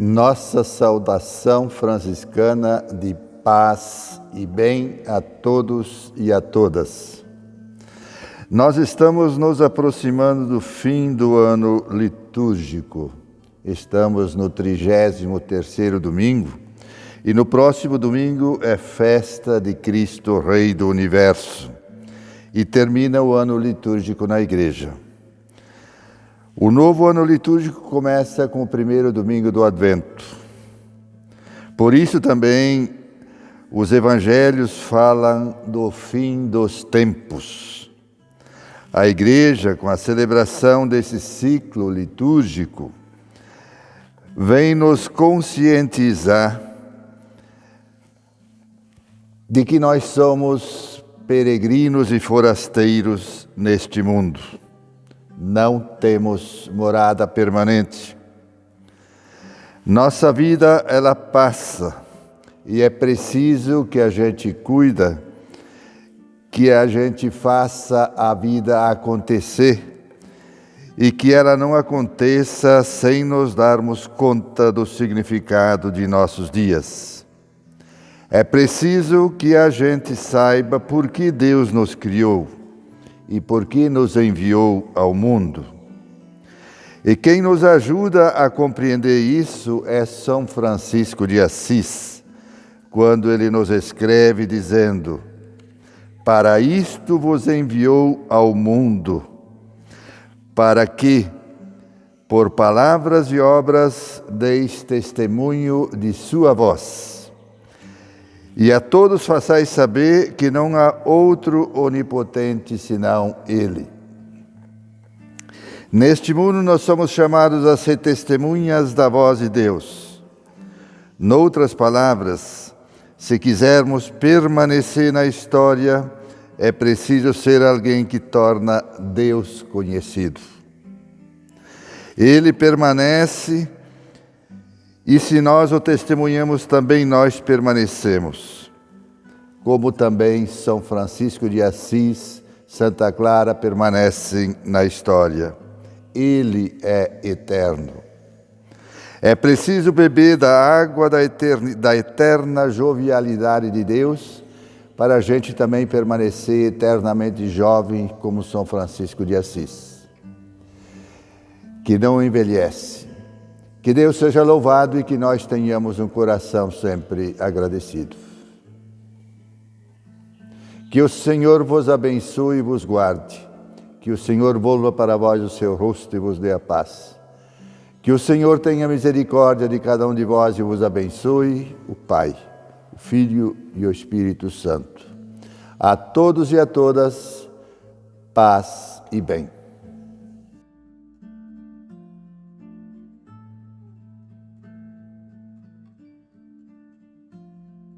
Nossa saudação franciscana de paz e bem a todos e a todas. Nós estamos nos aproximando do fim do ano litúrgico. Estamos no 33º domingo e no próximo domingo é festa de Cristo Rei do Universo e termina o ano litúrgico na igreja. O novo ano litúrgico começa com o primeiro domingo do Advento. Por isso também os evangelhos falam do fim dos tempos. A igreja, com a celebração desse ciclo litúrgico, vem nos conscientizar de que nós somos peregrinos e forasteiros neste mundo não temos morada permanente. Nossa vida, ela passa e é preciso que a gente cuida, que a gente faça a vida acontecer e que ela não aconteça sem nos darmos conta do significado de nossos dias. É preciso que a gente saiba por que Deus nos criou e por que nos enviou ao mundo. E quem nos ajuda a compreender isso é São Francisco de Assis, quando ele nos escreve dizendo: Para isto vos enviou ao mundo, para que, por palavras e obras, deis testemunho de sua voz e a todos façais saber que não há outro onipotente senão Ele. Neste mundo nós somos chamados a ser testemunhas da voz de Deus. Noutras palavras, se quisermos permanecer na história, é preciso ser alguém que torna Deus conhecido. Ele permanece e se nós o testemunhamos, também nós permanecemos. Como também São Francisco de Assis, Santa Clara permanecem na história. Ele é eterno. É preciso beber da água da, eterna, da eterna jovialidade de Deus para a gente também permanecer eternamente jovem como São Francisco de Assis, que não envelhece, que Deus seja louvado e que nós tenhamos um coração sempre agradecido. Que o Senhor vos abençoe e vos guarde. Que o Senhor volva para vós o seu rosto e vos dê a paz. Que o Senhor tenha misericórdia de cada um de vós e vos abençoe, o Pai, o Filho e o Espírito Santo. A todos e a todas, paz e bem.